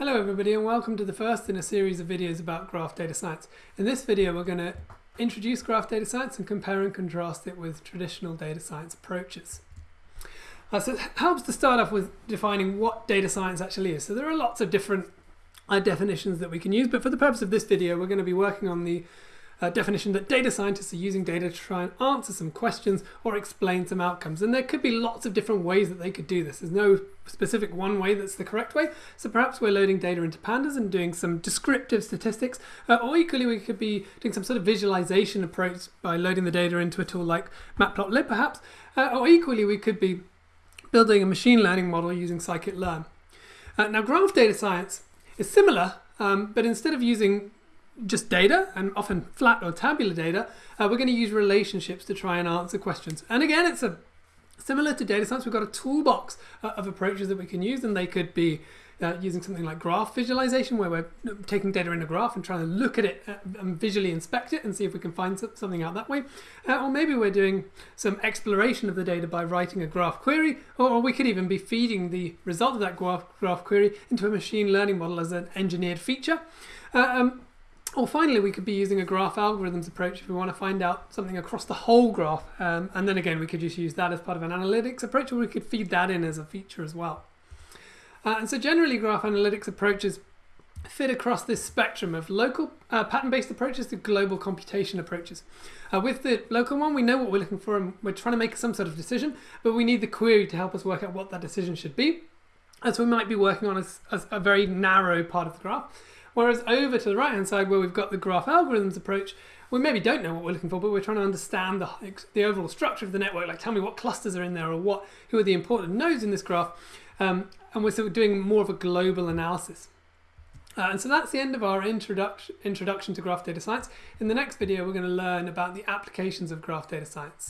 Hello everybody and welcome to the first in a series of videos about graph data science. In this video we're going to introduce graph data science and compare and contrast it with traditional data science approaches. Uh, so it helps to start off with defining what data science actually is. So there are lots of different uh, definitions that we can use but for the purpose of this video we're going to be working on the uh, definition that data scientists are using data to try and answer some questions or explain some outcomes. And there could be lots of different ways that they could do this. There's no specific one way that's the correct way. So perhaps we're loading data into pandas and doing some descriptive statistics, uh, or equally we could be doing some sort of visualization approach by loading the data into a tool like Matplotlib perhaps, uh, or equally we could be building a machine learning model using scikit-learn. Uh, now graph data science is similar, um, but instead of using just data and often flat or tabular data, uh, we're going to use relationships to try and answer questions. And again, it's a similar to data science. We've got a toolbox uh, of approaches that we can use, and they could be uh, using something like graph visualization, where we're taking data in a graph and trying to look at it uh, and visually inspect it and see if we can find something out that way. Uh, or maybe we're doing some exploration of the data by writing a graph query, or, we could even be feeding the result of that graph, graph query into a machine learning model as an engineered feature. Uh, um, or finally, we could be using a graph algorithms approach if we want to find out something across the whole graph. Um, and then again, we could just use that as part of an analytics approach, or we could feed that in as a feature as well. Uh, and so generally, graph analytics approaches fit across this spectrum of local uh, pattern-based approaches to global computation approaches. Uh, with the local one, we know what we're looking for and we're trying to make some sort of decision, but we need the query to help us work out what that decision should be. So we might be working on a, a, a very narrow part of the graph. Whereas over to the right hand side where we've got the graph algorithms approach, we maybe don't know what we're looking for, but we're trying to understand the, the overall structure of the network, like tell me what clusters are in there or what who are the important nodes in this graph. Um, and we're sort of doing more of a global analysis. Uh, and so that's the end of our introduction, introduction to graph data science. In the next video, we're going to learn about the applications of graph data science.